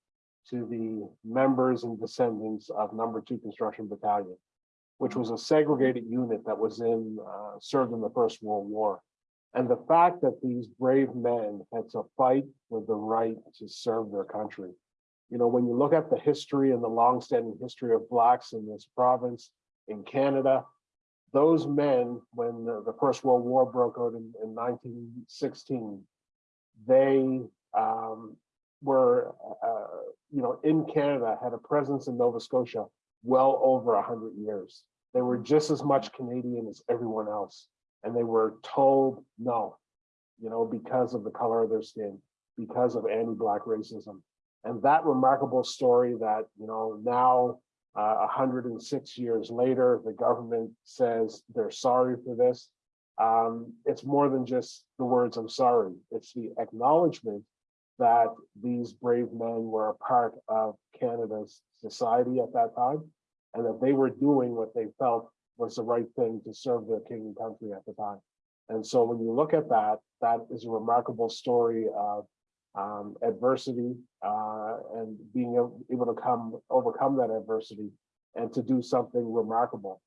[SPEAKER 3] to the members and descendants of number two construction battalion, which was a segregated unit that was in, uh, served in the First World War. And the fact that these brave men had to fight for the right to serve their country. You know, when you look at the history and the longstanding history of Blacks in this province, in Canada, those men, when the, the First World War broke out in, in 1916, they um, were, uh, you know, in Canada, had a presence in Nova Scotia well over 100 years. They were just as much Canadian as everyone else. And they were told no, you know, because of the color of their skin, because of anti-Black racism. And that remarkable story that, you know, now uh, 106 years later, the government says they're sorry for this. Um, it's more than just the words, I'm sorry. It's the acknowledgement that these brave men were a part of Canada's society at that time and that they were doing what they felt was the right thing to serve their king and country at the time. And so when you look at that, that is a remarkable story of um, adversity uh, and being able, to come overcome that adversity and to do something remarkable.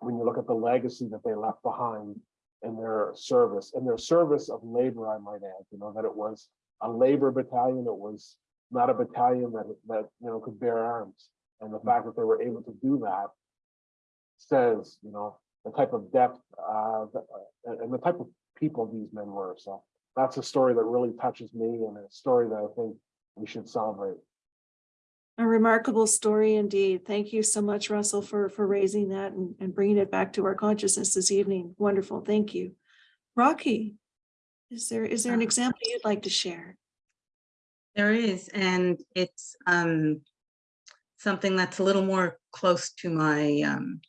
[SPEAKER 3] When you look at the legacy that they left behind in their service, in their service of labor, I might add, you know, that it was a labor battalion, it was not a battalion that, that you know, could bear arms. And the fact that they were able to do that says, you know, the type of depth uh, and the type of people these men were. So that's a story that really touches me and a story that I think we should celebrate.
[SPEAKER 1] A remarkable story indeed. Thank you so much, Russell, for, for raising that and, and bringing it back to our consciousness this evening. Wonderful. Thank you. Rocky, is there, is there an example you'd like to share?
[SPEAKER 5] There is, and it's um, something that's a little more close to my um,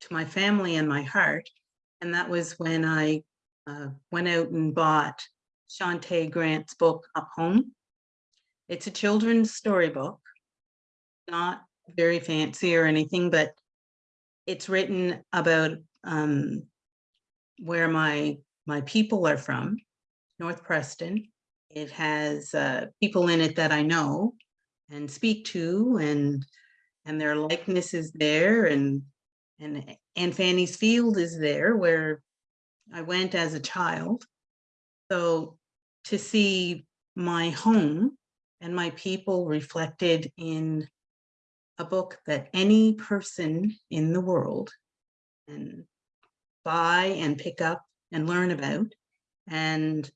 [SPEAKER 5] to my family and my heart. And that was when I uh, went out and bought Shauntay Grant's book, Up Home. It's a children's storybook, not very fancy or anything, but it's written about um, where my my people are from, North Preston. It has uh, people in it that I know and speak to, and and their likeness is there and, and and Fanny's Field is there where I went as a child. So to see my home and my people reflected in a book that any person in the world can buy and pick up and learn about and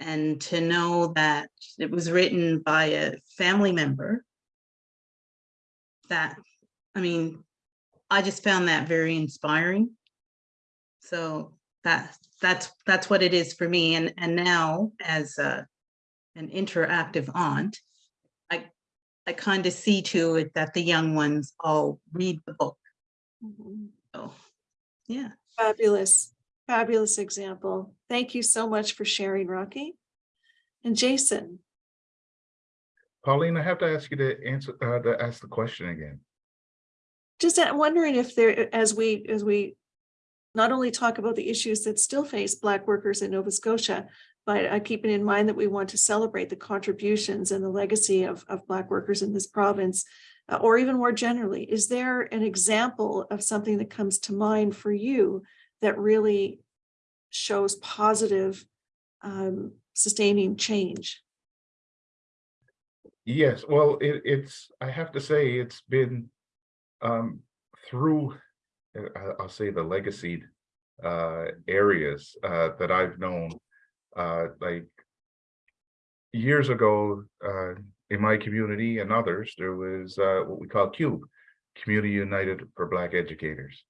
[SPEAKER 5] and to know that it was written by a family member that i mean i just found that very inspiring. So that that's that's what it is for me. And and now as a an interactive aunt i kind of see to it that the young ones all read the book
[SPEAKER 1] Mhm.
[SPEAKER 5] so yeah
[SPEAKER 1] Fabulous, fabulous example. Thank you so much for sharing, Rocky. And Jason,
[SPEAKER 6] Pauline, I have to ask you to answer, uh, to ask the question again.
[SPEAKER 1] just wondering if there, as we, as we not only talk about the issues that still face Black workers in Nova Scotia, but uh, keeping in mind that we want to celebrate the contributions and the legacy of, of Black workers in this province, uh, or even more generally, is there an example of something that comes to mind for you that really shows positive um, sustaining change?
[SPEAKER 6] Yes, well, it, it's, I have to say, it's been um, through, uh, I'll say the legacy uh, areas uh, that I've known, uh, like years ago, uh, in my community and others, there was uh, what we call CUBE, Community United for Black Educators,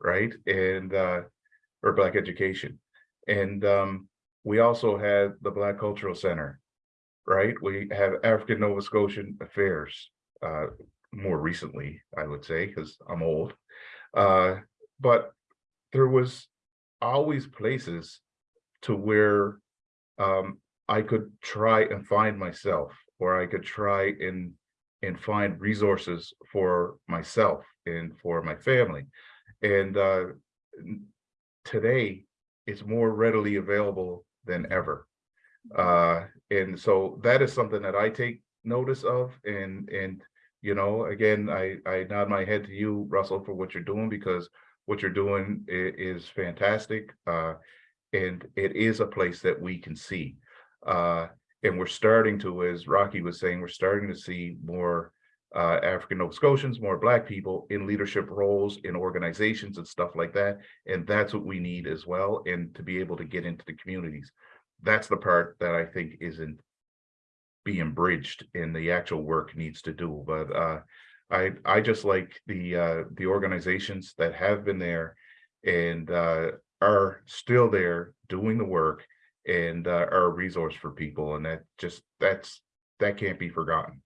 [SPEAKER 6] right? And, uh, or Black Education. And um, we also had the Black Cultural Center, right? We have African Nova Scotian Affairs, uh, more recently, I would say, because I'm old. Uh, but there was always places to where um, I could try and find myself, or I could try and and find resources for myself and for my family. And uh, today, it's more readily available than ever. Uh, and so that is something that I take notice of and, and, you know, again, I, I nod my head to you, Russell, for what you're doing because what you're doing is fantastic. Uh, and it is a place that we can see. Uh, and we're starting to, as Rocky was saying, we're starting to see more uh, African Nova Scotians, more Black people in leadership roles in organizations and stuff like that. And that's what we need as well. And to be able to get into the communities. That's the part that I think isn't being bridged and the actual work needs to do. But uh, I, I just like the, uh, the organizations that have been there and uh, are still there doing the work and uh, are a resource for people. And that just, that's, that can't be forgotten.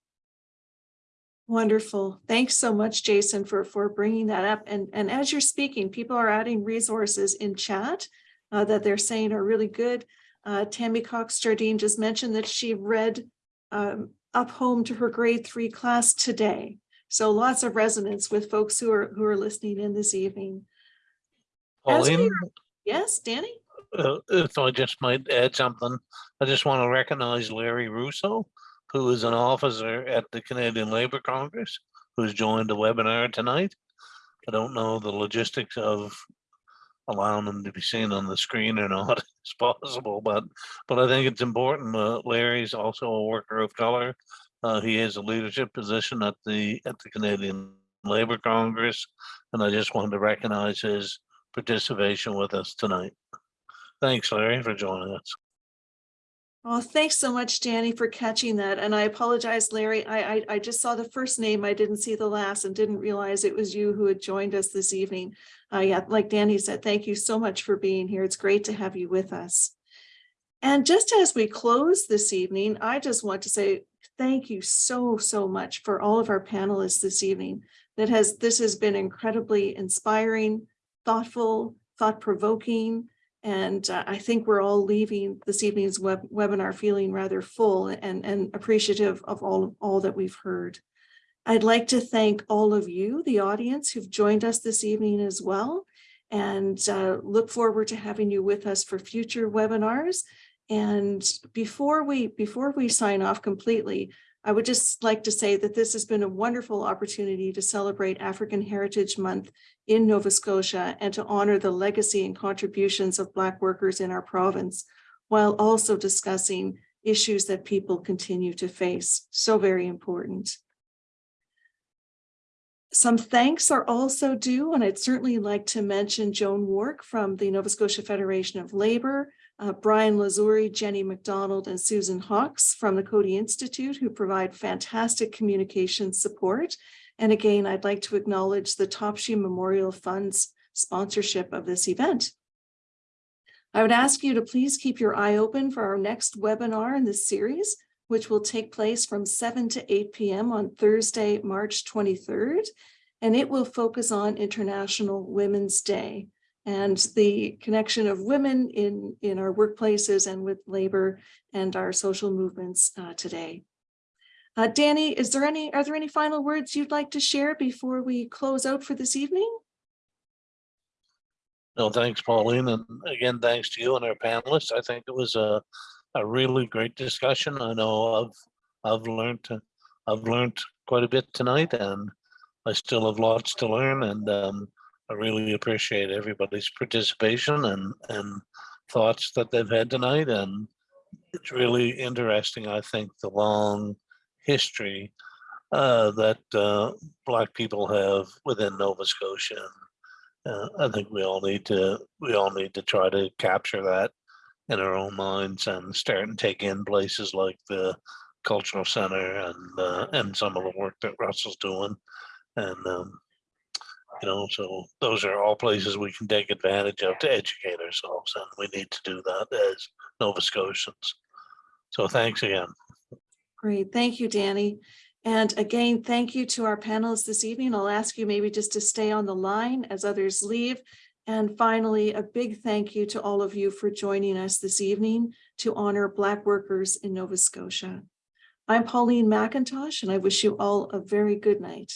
[SPEAKER 1] Wonderful. Thanks so much, Jason, for, for bringing that up. And, and as you're speaking, people are adding resources in chat uh, that they're saying are really good. Uh, Tammy Cox Jardine just mentioned that she read um, up home to her grade three class today. So lots of resonance with folks who are, who are listening in this evening. As we Yes, Danny?
[SPEAKER 2] uh, if I just might add something, I just want to recognize Larry Rousseau, who is an officer at the Canadian Labour Congress, who's joined the webinar tonight. I don't know the logistics of allowing them to be seen on the screen or not, it's possible, but, but I think it's important. Uh, Larry's also a worker of color. Uh, he has a leadership position at the, at the Canadian Labour Congress, and I just wanted to recognize his participation with us tonight. Thanks, Larry, for joining us.
[SPEAKER 1] Oh, thanks so much, Danny, for catching that. And I apologize, Larry. I, I, I just saw the first name. I didn't see the last and didn't realize it was you who had joined us this evening. Uh, yeah, like Danny said, thank you so much for being here. It's great to have you with us. And just as we close this evening, I just want to say thank you so, so much for all of our panelists this evening. That has, this has been incredibly inspiring, thoughtful, thought-provoking, and uh, I think we're all leaving this evening's web webinar feeling rather full and, and appreciative of all, all that we've heard. I'd like to thank all of you, the audience who've joined us this evening as well. And uh, look forward to having you with us for future webinars. And before we, before we sign off completely, I would just like to say that this has been a wonderful opportunity to celebrate African Heritage Month in Nova Scotia and to honor the legacy and contributions of Black workers in our province, while also discussing issues that people continue to face. So very important. Some thanks are also due, and I'd certainly like to mention Joan Wark from the Nova Scotia Federation of Labor, uh, Brian Lazuri, Jenny McDonald, and Susan Hawks from the Coady Institute, who provide fantastic communication support. And again, I'd like to acknowledge the Topshee Memorial Fund's sponsorship of this event. I would ask you to please keep your eye open for our next webinar in this series, which will take place from 7 to 8 p.m. on Thursday, March 23rd. And it will focus on International Women's Day and the connection of women in, in our workplaces and with labor and our social movements uh, today. Uh, Danny, is there any, are there any final words you'd like to share before we close out for this evening?
[SPEAKER 2] No, thanks, Pauline, and again, thanks to you and our panelists. I think it was a, a really great discussion. I know I've, I've learned, I've learned quite a bit tonight and I still have lots to learn and um, I really appreciate everybody's participation and, and thoughts that they've had tonight. And it's really interesting, I think, the long history uh, that uh, Black people have within Nova Scotia. Uh, I think we all need to, we all need to try to capture that in our own minds and start and take in places like the cultural center and, uh, and some of the work that Russell's doing. And, um, you know, so those are all places we can take advantage of to educate ourselves and we need to do that as Nova Scotians. So thanks again.
[SPEAKER 1] Great, thank you, Danny. And again, thank you to our panelists this evening. I'll ask you maybe just to stay on the line as others leave. And finally, a big thank you to all of you for joining us this evening to honor Black workers in Nova Scotia. I'm Pauline McIntosh, and I wish you all a very good night.